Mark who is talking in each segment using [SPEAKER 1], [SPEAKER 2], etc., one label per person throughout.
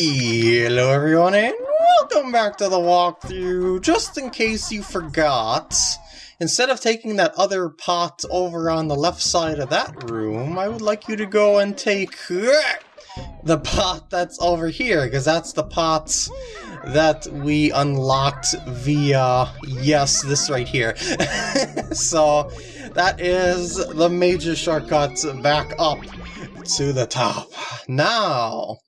[SPEAKER 1] Hello everyone and welcome back to the walkthrough. Just in case you forgot, instead of taking that other pot over on the left side of that room, I would like you to go and take the pot that's over here, because that's the pot that we unlocked via, yes, this right here. so, that is the major shortcut back up to the top. Now,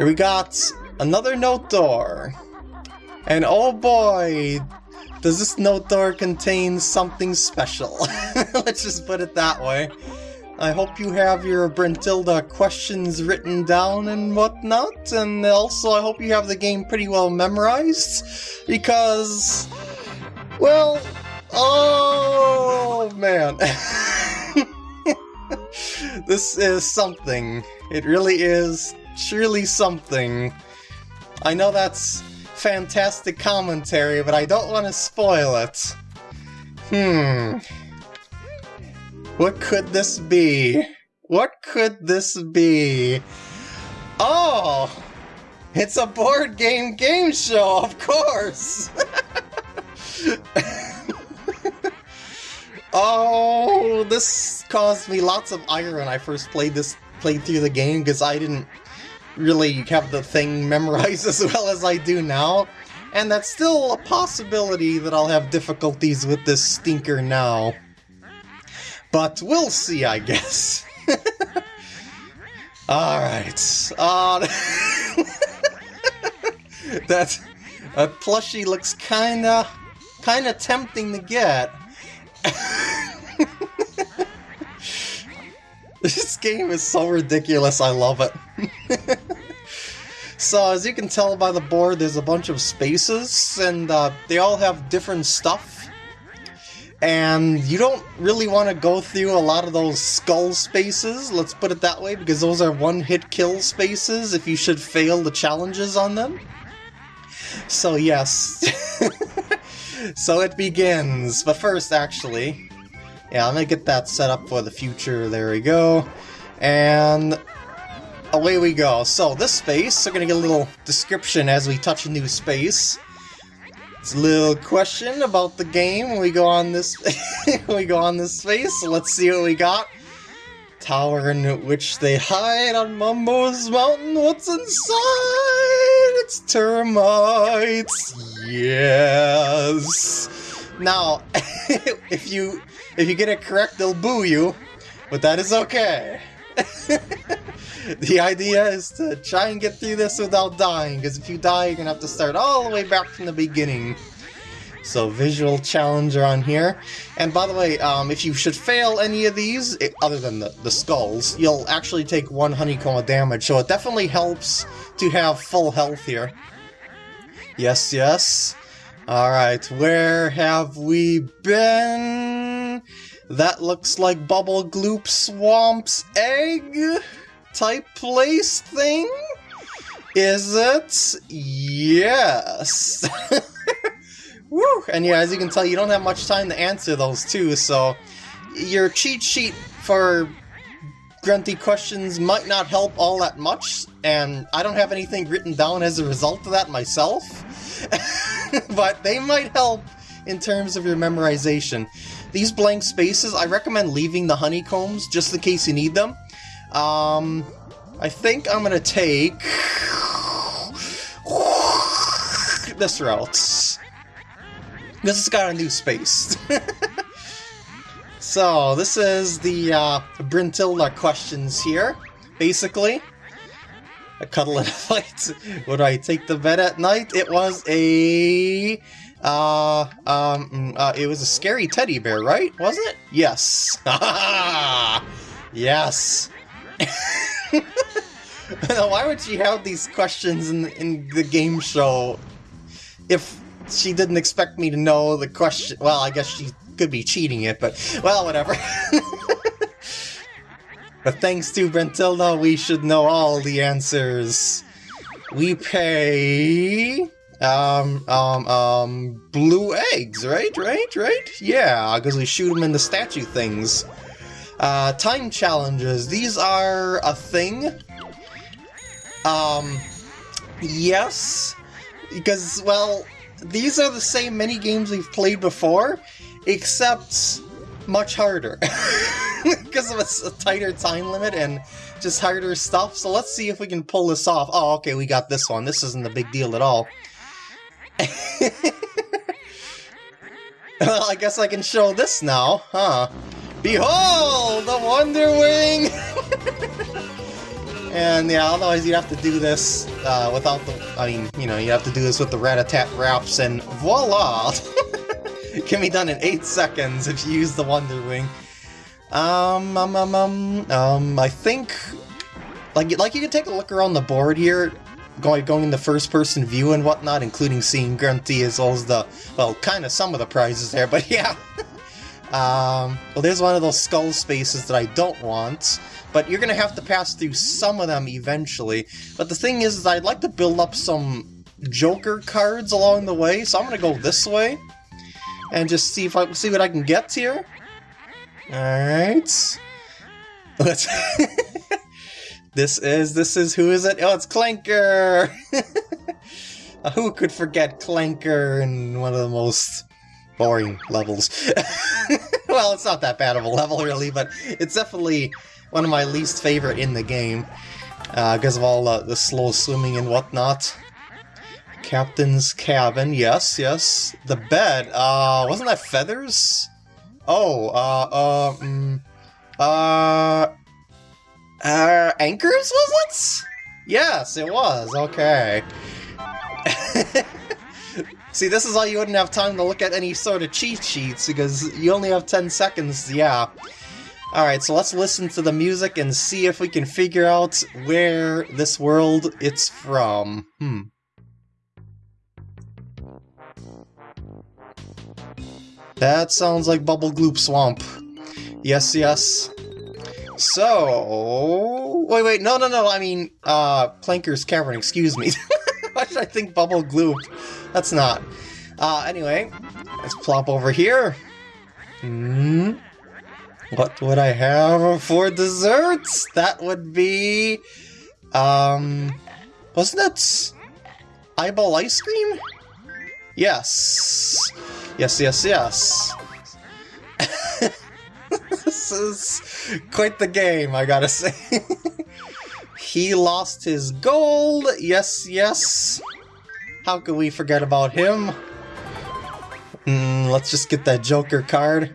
[SPEAKER 1] we got another note door. And oh boy, does this note door contain something special. Let's just put it that way. I hope you have your Brentilda questions written down and whatnot, and also I hope you have the game pretty well memorized, because, well, oh man. this is something. It really is surely something. I know that's fantastic commentary, but I don't want to spoil it. Hmm. What could this be? What could this be? Oh! It's a board game game show, of course! oh, this caused me lots of ire when I first played this played through the game because I didn't really have the thing memorized as well as I do now. And that's still a possibility that I'll have difficulties with this stinker now. But we'll see, I guess. Alright. Uh, that, that plushie looks kinda, kinda tempting to get. This game is so ridiculous, I love it. So, as you can tell by the board, there's a bunch of spaces, and uh, they all have different stuff. And you don't really want to go through a lot of those skull spaces, let's put it that way, because those are one-hit kill spaces if you should fail the challenges on them. So yes. so it begins. But first, actually, yeah, I'm gonna get that set up for the future. There we go. And away we go. So this space, we're gonna get a little description as we touch a new space. It's a little question about the game we go on this we go on this space. Let's see what we got. Tower in which they hide on Mumbo's mountain. What's inside? It's termites. Yes. Now, if you if you get it correct, they'll boo you, but that is okay. the idea is to try and get through this without dying, because if you die, you're going to have to start all the way back from the beginning. So visual challenger on here. And by the way, um, if you should fail any of these, it, other than the, the skulls, you'll actually take one honeycomb of damage, so it definitely helps to have full health here. Yes, yes. Alright, where have we been? That looks like Bubble Gloop Swamp's egg type place thing? Is it? Yes! Woo! And yeah, as you can tell, you don't have much time to answer those too, so your cheat sheet for grunty questions might not help all that much, and I don't have anything written down as a result of that myself. but they might help in terms of your memorization. These blank spaces, I recommend leaving the honeycombs just in case you need them. Um, I think I'm gonna take this route. This has got a new space. so, this is the uh, Brentilda questions here, basically a cuddle and a fight. Would I take the bed at night? It was a... Uh, um, mm, uh, it was a scary teddy bear, right? Was it? Yes. yes. why would she have these questions in, in the game show if she didn't expect me to know the question? Well, I guess she could be cheating it, but, well, whatever. But thanks to Brentilda, we should know all the answers. We pay... Um, um, um, blue eggs, right? Right? Right? Yeah, because we shoot them in the statue things. Uh, time challenges. These are a thing. Um, yes, because, well, these are the same mini games we've played before, except much harder. because of a, a, tighter time limit and just harder stuff. So let's see if we can pull this off. Oh, okay, we got this one. This isn't a big deal at all. well, I guess I can show this now, huh? Behold, the Wonder Wing! and yeah, otherwise you'd have to do this uh, without the, I mean, you know, you have to do this with the Rat-a-tat raps and voila! it can be done in 8 seconds if you use the Wonder Wing. Um, um, um, um, um, I think, like, like you can take a look around the board here, going going in the first-person view and whatnot, including seeing Grunty as well as the, well, kind of some of the prizes there, but yeah. Um, well, there's one of those skull spaces that I don't want, but you're gonna have to pass through some of them eventually. But the thing is, is I'd like to build up some Joker cards along the way, so I'm gonna go this way and just see if I see what I can get here. Alright. Let's... this is, this is, who is it? Oh, it's Clanker! who could forget Clanker in one of the most boring levels? well, it's not that bad of a level, really, but it's definitely one of my least favorite in the game. Uh, because of all uh, the slow swimming and whatnot. Captain's cabin, yes, yes. The bed, uh, wasn't that feathers? Oh, uh, uh, mm, uh, uh, anchors, was it? Yes, it was, okay. See, this is why you wouldn't have time to look at any sort of cheat sheets, because you only have 10 seconds, yeah. Alright, so let's listen to the music and see if we can figure out where this world it's from. Hmm. That sounds like Bubble Gloop Swamp. Yes, yes. So... Wait, wait, no, no, no, I mean, uh, Clanker's Cavern, excuse me. Why should I think Bubble Gloop? That's not. Uh, anyway, let's plop over here. Hmm... What would I have for desserts? That would be... Um... Wasn't it... Eyeball ice cream? Yes. Yes, yes, yes. this is quite the game, I gotta say. he lost his gold. Yes, yes. How could we forget about him? Mm, let's just get that Joker card.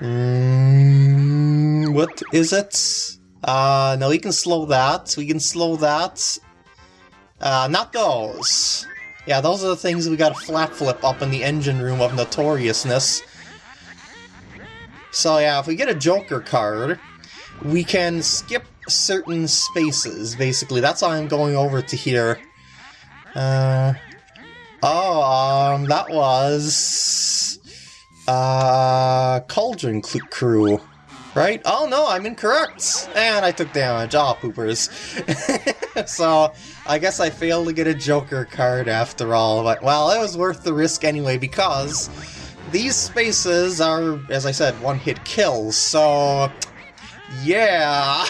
[SPEAKER 1] Mm, what is it? Uh, no, we can slow that. We can slow that. Uh, not those. Yeah, those are the things we gotta flap flip up in the engine room of Notoriousness. So yeah, if we get a Joker card, we can skip certain spaces, basically. That's why I'm going over to here. Uh, oh, um, that was... Uh, Cauldron Crew right? Oh no, I'm incorrect! And I took damage. Oh, poopers. so, I guess I failed to get a Joker card after all, but well, it was worth the risk anyway because these spaces are, as I said, one-hit kills, so... Yeah!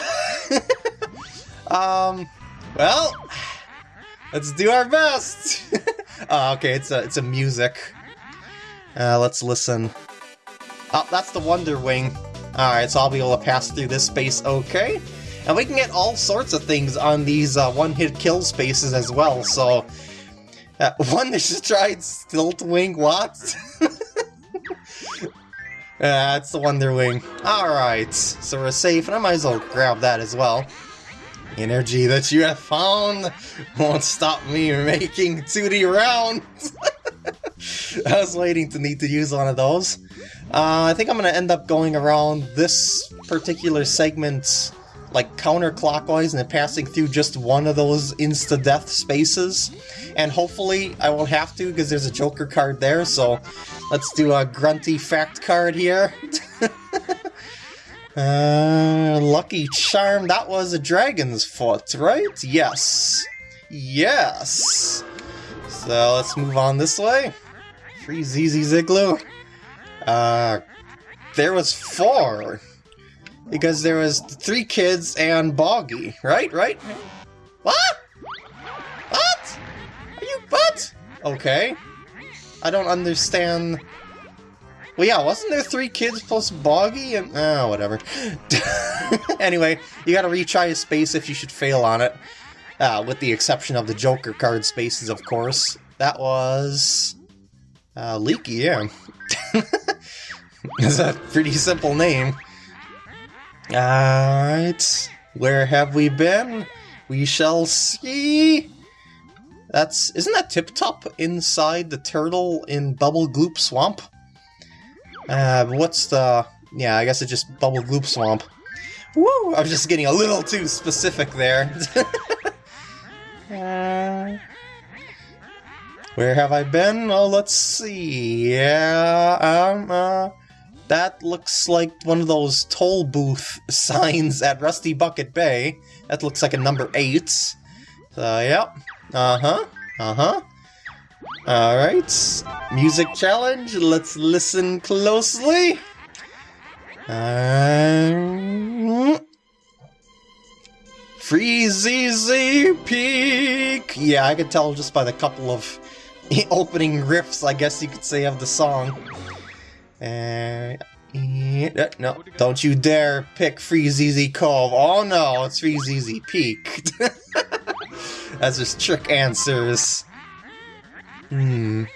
[SPEAKER 1] um, well, let's do our best! oh, okay, it's a, it's a music. Uh, let's listen. Oh, that's the Wonder Wing. Alright, so I'll be able to pass through this space okay. And we can get all sorts of things on these uh, one-hit kill spaces as well, so... Uh, one that just tried Stilt Wing, what? That's the Wonder Wing. Alright, so we're safe, and I might as well grab that as well. Energy that you have found won't stop me making Tooty rounds! I was waiting to need to use one of those. Uh, I think I'm going to end up going around this particular segment like counterclockwise and passing through just one of those insta-death spaces. And hopefully I won't have to because there's a Joker card there, so let's do a grunty fact card here. uh, lucky Charm, that was a dragon's foot, right? Yes. Yes. So let's move on this way. Freezeezy igloo. Uh, there was four. Because there was three kids and Boggy, right? Right? What? What? Are you what? Okay. I don't understand. Well, yeah, wasn't there three kids plus Boggy and oh, whatever. anyway, you gotta retry a space if you should fail on it. Uh, with the exception of the Joker card spaces, of course. That was... Uh, Leaky, yeah. it's a pretty simple name. Alright, where have we been? We shall see. That's... Isn't that Tip Top inside the turtle in Bubble Gloop Swamp? Uh, what's the... Yeah, I guess it's just Bubble Gloop Swamp. Woo! I was just getting a little too specific there. uh... Where have I been? Oh, let's see. Yeah, um, uh, that looks like one of those toll booth signs at Rusty Bucket Bay. That looks like a number 8. So, yep. Uh-huh. Uh-huh. Alright. Music challenge. Let's listen closely. Um, Peak! Yeah, I could tell just by the couple of opening riffs, I guess you could say, of the song. Uh, no, don't you dare pick Freezy Cove. Oh no, it's Freezy Peak. That's just trick answers. Hmm.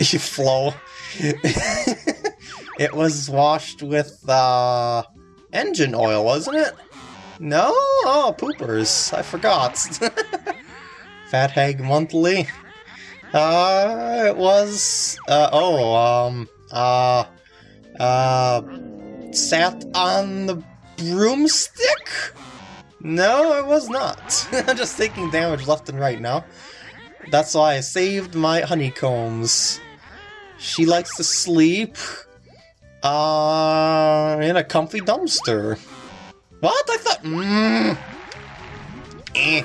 [SPEAKER 1] You flow. it was washed with, uh, engine oil, wasn't it? No? Oh, poopers. I forgot. Fat Hag Monthly. Uh, it was, uh, oh, um, uh, uh, sat on the broomstick? No, it was not. I'm just taking damage left and right now. That's why I saved my honeycombs. She likes to sleep, uh, in a comfy dumpster. What? I thought, mmm, eh.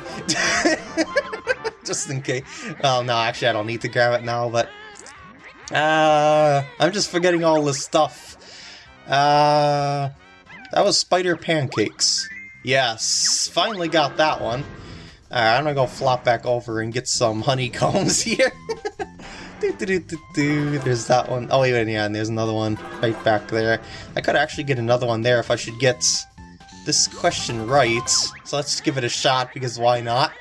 [SPEAKER 1] just in case. Oh, no, actually, I don't need to grab it now, but... Uh, I'm just forgetting all this stuff. Uh, that was Spider Pancakes. Yes, finally got that one. I'm gonna go flop back over and get some honeycombs here. do, do, do, there's that one. Oh, wait, wait, yeah, and there's another one right back there. I could actually get another one there if I should get this question right. So let's give it a shot, because why not?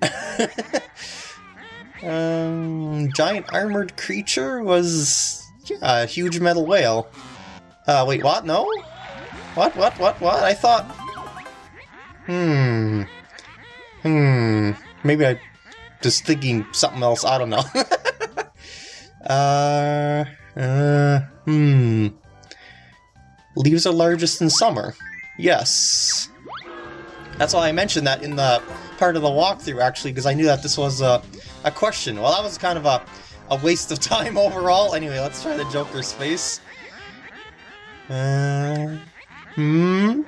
[SPEAKER 1] um, giant armored creature was yeah, a huge metal whale. Uh, wait, what? No? What, what, what, what? I thought... Hmm. Hmm. Maybe I just thinking something else. I don't know. uh, uh, hmm. Leaves are largest in summer. Yes. That's why I mentioned that in the part of the walkthrough, actually, because I knew that this was a, a question. Well, that was kind of a, a waste of time overall. Anyway, let's try the Joker's face. Uh, hmm?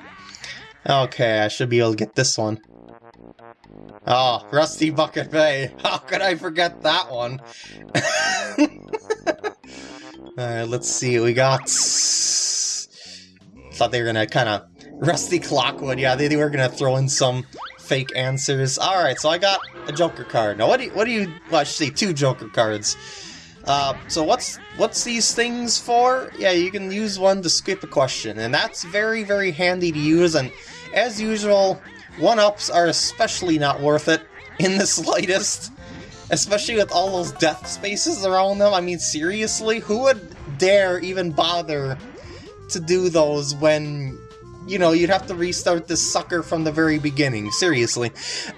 [SPEAKER 1] Okay, I should be able to get this one. Oh, Rusty Bucket Bay. How could I forget that one? Alright, let's see. We got... Thought they were gonna kind of... Rusty Clockwood, yeah, they, they were gonna throw in some fake answers. Alright, so I got a Joker card. Now, what do you, what do you, well, I should say two Joker cards. Uh, so what's what's these things for? Yeah, you can use one to skip a question, and that's very, very handy to use, and as usual, one-ups are especially not worth it in the slightest. Especially with all those death spaces around them. I mean, seriously, who would dare even bother to do those when you know, you'd have to restart this sucker from the very beginning, seriously.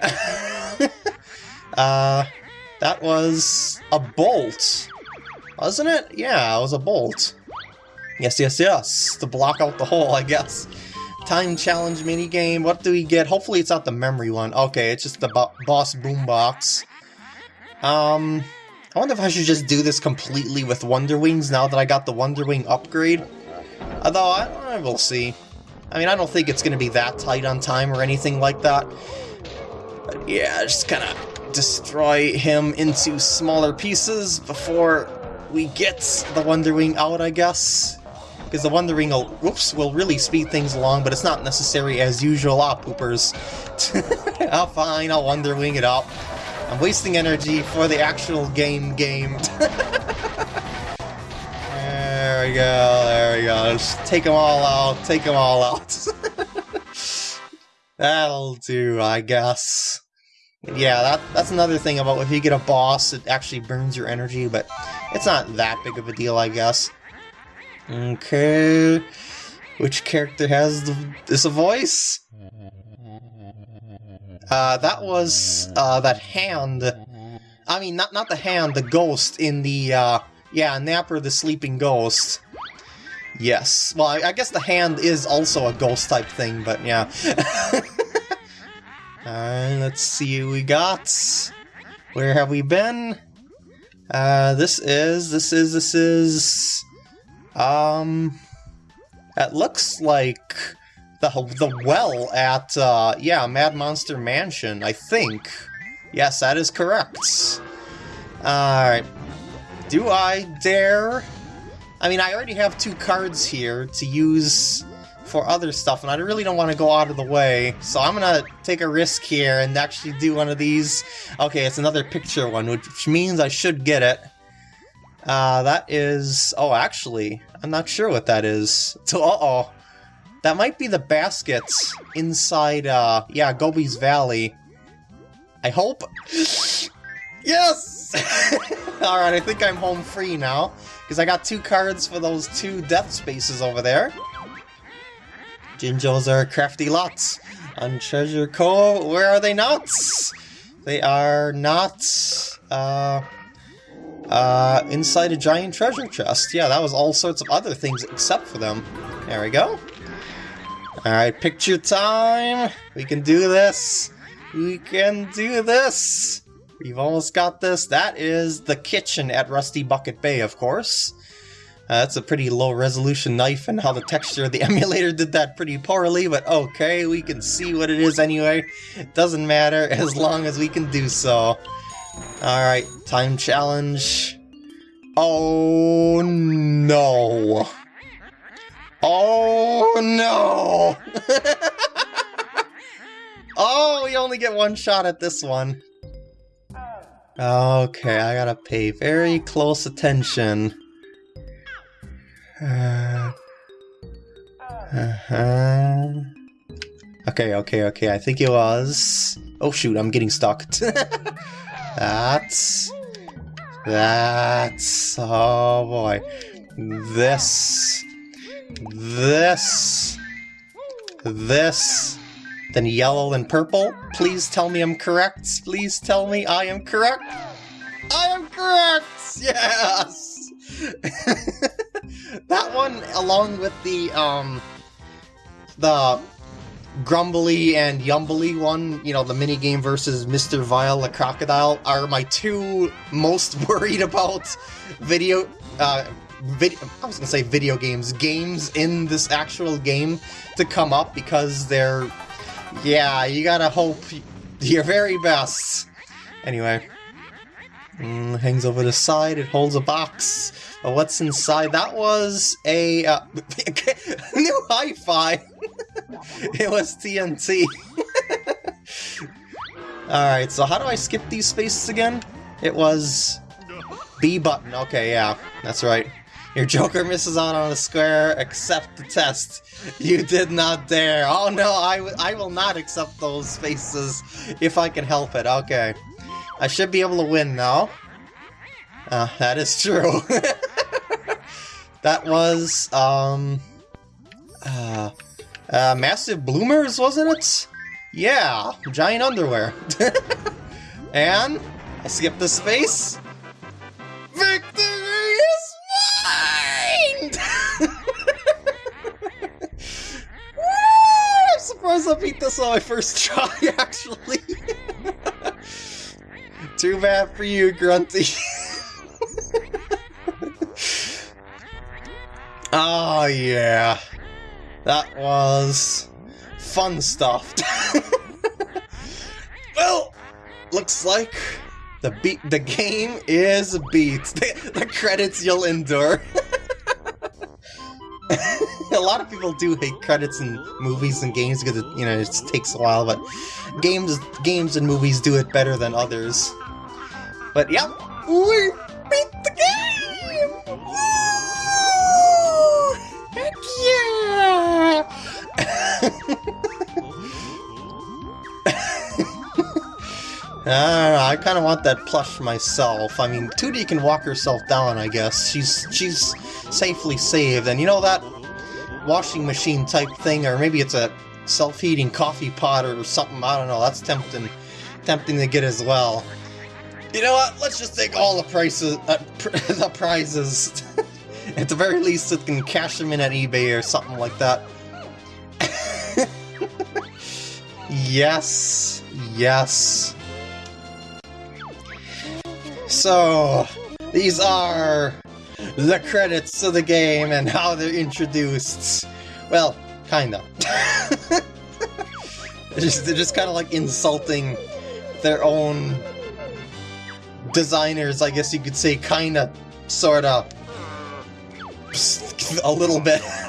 [SPEAKER 1] uh, that was a bolt, wasn't it? Yeah, it was a bolt. Yes, yes, yes, to block out the hole, I guess. Time challenge minigame, what do we get? Hopefully it's not the memory one. Okay, it's just the bo boss boombox. Um, I wonder if I should just do this completely with Wonder Wings now that I got the Wonder Wing upgrade. Although, I, I will see. I mean, I don't think it's going to be that tight on time or anything like that. But yeah, just kind of destroy him into smaller pieces before we get the Wonder Wing out, I guess. Because the Wonder Wing will, whoops, will really speed things along, but it's not necessary as usual. Ah, poopers. oh, fine, I'll Wonder Wing it up. I'm wasting energy for the actual game game. there we go, there we go. Just take them all out, take them all out. That'll do, I guess. Yeah, that, that's another thing about if you get a boss, it actually burns your energy, but it's not that big of a deal, I guess. Okay, which character has the, this a voice? Uh, that was uh, that hand. I mean, not not the hand, the ghost in the uh, yeah, Napper the sleeping ghost. Yes. Well, I, I guess the hand is also a ghost type thing, but yeah. Alright, let's see we got. Where have we been? Uh, this is, this is, this is... Um... It looks like the, the well at, uh, yeah, Mad Monster Mansion, I think. Yes, that is correct. Alright. Do I dare I mean, I already have two cards here to use for other stuff, and I really don't want to go out of the way, so I'm gonna take a risk here and actually do one of these. Okay, it's another picture one, which means I should get it. Uh, that is... Oh, actually, I'm not sure what that is. So, uh-oh. That might be the baskets inside, uh, yeah, Gobi's Valley. I hope... yes! Alright, I think I'm home free now. Because I got two cards for those two death spaces over there. Jinjos are crafty lots. On Treasure Cove, where are they not? They are not, uh, uh, inside a giant treasure chest. Yeah, that was all sorts of other things except for them. There we go. Alright, picture time! We can do this! We can do this! We've almost got this. That is the kitchen at Rusty Bucket Bay, of course. Uh, that's a pretty low resolution knife and how the texture of the emulator did that pretty poorly, but okay, we can see what it is anyway. It doesn't matter as long as we can do so. Alright, time challenge. Oh no. Oh no! oh, we only get one shot at this one. Okay, I gotta pay very close attention. Uh, uh-huh. Okay, okay, okay, I think it was... Oh shoot, I'm getting stuck. that's... That's... Oh boy. This... This... This then yellow and purple. Please tell me I'm correct. Please tell me I am correct. I am correct! Yes! that one, along with the, um, the Grumbly and Yumbly one, you know, the minigame versus Mr. Vile the Crocodile, are my two most worried about video, uh, video, I was gonna say video games, games in this actual game to come up because they're yeah, you gotta hope your very best. Anyway. Mm, hangs over the side, it holds a box. But what's inside? That was a uh, new hi-fi. it was TNT. Alright, so how do I skip these spaces again? It was B button. Okay, yeah, that's right. Your Joker misses out on a square, accept the test. You did not dare. Oh no, I, I will not accept those spaces if I can help it. Okay. I should be able to win now. Uh, that is true. that was, um... Uh, uh, Massive Bloomers, wasn't it? Yeah, giant underwear. and I skipped the space. Victory is mine! I'm surprised I beat this on my first try, actually. Too bad for you, Grunty. oh, yeah. That was fun stuff. well, looks like the beat the game is beat. The, the credits you'll endure. A lot of people do hate credits in movies and games because it, you know it takes a while, but games games and movies do it better than others. But yep, we I kind of want that plush myself. I mean, Tooty can walk herself down, I guess. She's she's safely saved, and you know that washing machine type thing, or maybe it's a self-heating coffee pot or something. I don't know. That's tempting, tempting to get as well. You know what? Let's just take all the prices, uh, pr the prizes. at the very least, it can cash them in at eBay or something like that. Yes, yes. So, these are the credits of the game and how they're introduced. Well, kinda. they're just, just kind of like insulting their own designers, I guess you could say, kinda, sorta, a little bit.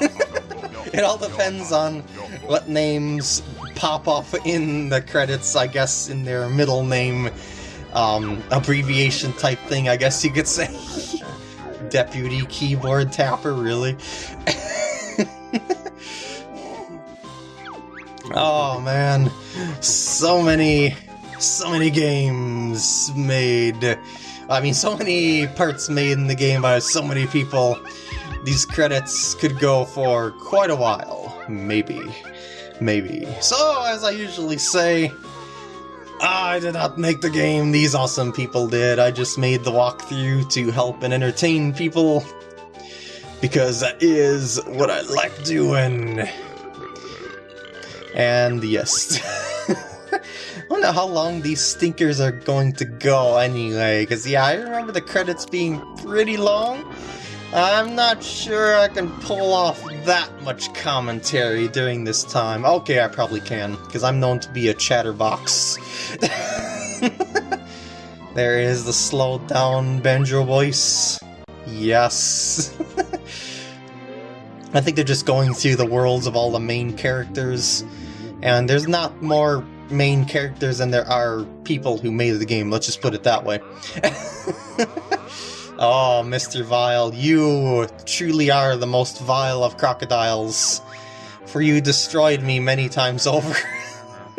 [SPEAKER 1] it all depends on what names pop up in the credits, I guess, in their middle name um, abbreviation type thing, I guess you could say. Deputy keyboard tapper, really? oh man, so many, so many games made. I mean, so many parts made in the game by so many people. These credits could go for quite a while. Maybe. Maybe. So, as I usually say, I did not make the game, these awesome people did. I just made the walkthrough to help and entertain people. Because that is what I like doing. And yes. I wonder how long these stinkers are going to go anyway, because yeah, I remember the credits being pretty long. I'm not sure I can pull off that much commentary during this time. Okay, I probably can, because I'm known to be a chatterbox. there is the slowed down banjo voice. Yes. I think they're just going through the worlds of all the main characters, and there's not more main characters than there are people who made the game, let's just put it that way. Oh, Mr. Vile, you truly are the most vile of crocodiles, for you destroyed me many times over.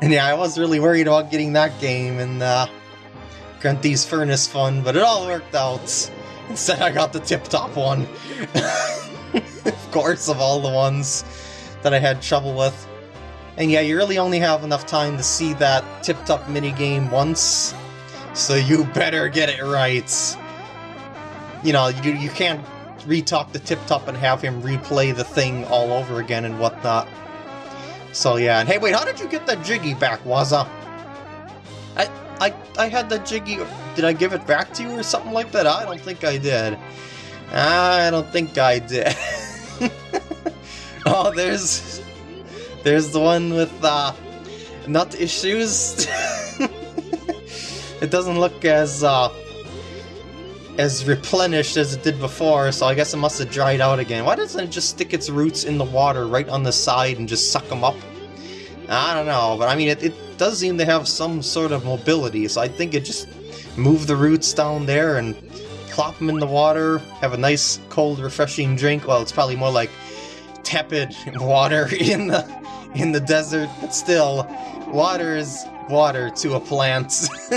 [SPEAKER 1] and yeah, I was really worried about getting that game in uh, Grunty's Furnace Fun, but it all worked out. Instead, I got the tip-top one. of course, of all the ones that I had trouble with. And yeah, you really only have enough time to see that tip-top minigame once, so you better get it right. You know, you, you can't retalk the tip-top and have him replay the thing all over again and whatnot. So yeah, and hey wait, how did you get that Jiggy back, Waza? I, I, I had that Jiggy, did I give it back to you or something like that? I don't think I did. I don't think I did. oh, there's, there's the one with, uh, nut issues. it doesn't look as uh, as replenished as it did before, so I guess it must have dried out again. Why doesn't it just stick its roots in the water right on the side and just suck them up? I don't know, but I mean, it, it does seem to have some sort of mobility, so I think it just move the roots down there and plop them in the water, have a nice, cold, refreshing drink. Well, it's probably more like tepid water in the in the desert, but still, water is water to a plant.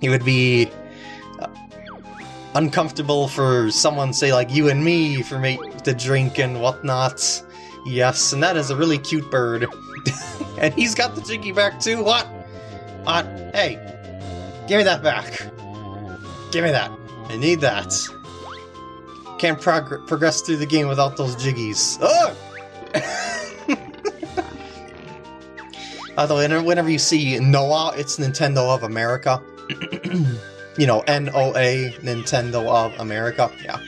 [SPEAKER 1] it would be uh, uncomfortable for someone, say, like you and me, for me to drink and whatnot. Yes, and that is a really cute bird. and he's got the Jiggy back too, what? What? Hey, give me that back. Give me that. I need that. Can't prog progress through the game without those Jiggies. Ugh! Although whenever you see NOA, it's Nintendo of America. you know, N-O-A, Nintendo of America. Yeah.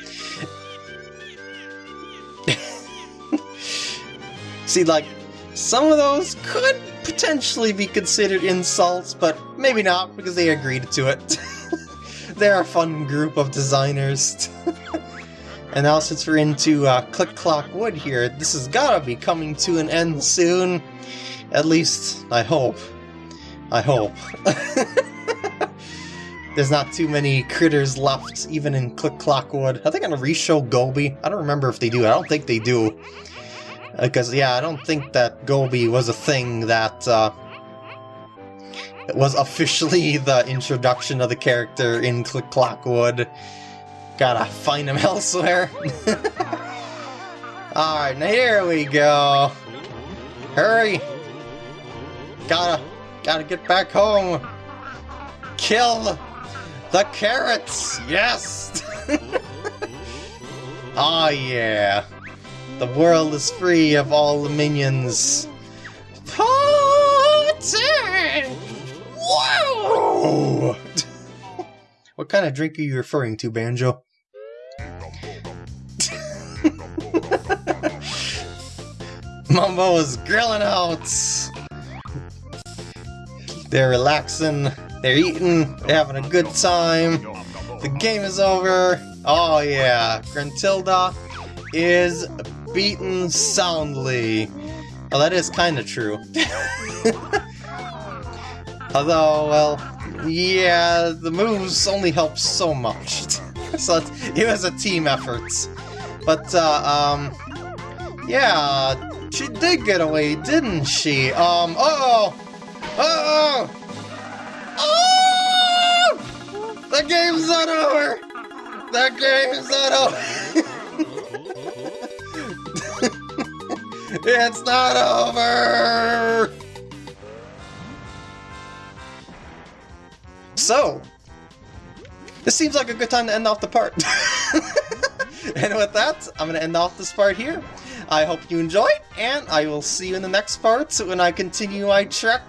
[SPEAKER 1] see, like, some of those could potentially be considered insults, but maybe not, because they agreed to it. They're a fun group of designers. And now since we're into uh, Click Clock Wood here, this has gotta be coming to an end soon. At least, I hope. I hope. There's not too many critters left, even in Click Clock Wood. Are they gonna re-show Gobi? I don't remember if they do. I don't think they do. Because, yeah, I don't think that Gobi was a thing that uh, was officially the introduction of the character in Click Clock Wood. Gotta find him elsewhere. Alright, now here we go. Hurry! Gotta, gotta get back home. Kill the carrots! Yes! oh yeah. The world is free of all the minions. Party! Whoa! what kind of drink are you referring to, Banjo? Mumbo is grilling out! They're relaxing, they're eating, they're having a good time. The game is over. Oh yeah, Gruntilda is beaten soundly. Oh, that is kind of true. Although, well, yeah, the moves only help so much. so it was a team effort. But, uh, um, yeah, she did get away, didn't she? Um, uh oh! Oh! Oh! The game's not over! The game's not over! it's not over! So, this seems like a good time to end off the part. and with that, I'm going to end off this part here. I hope you enjoyed, and I will see you in the next part when I continue my trek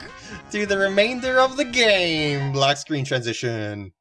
[SPEAKER 1] through the remainder of the game. Black screen transition.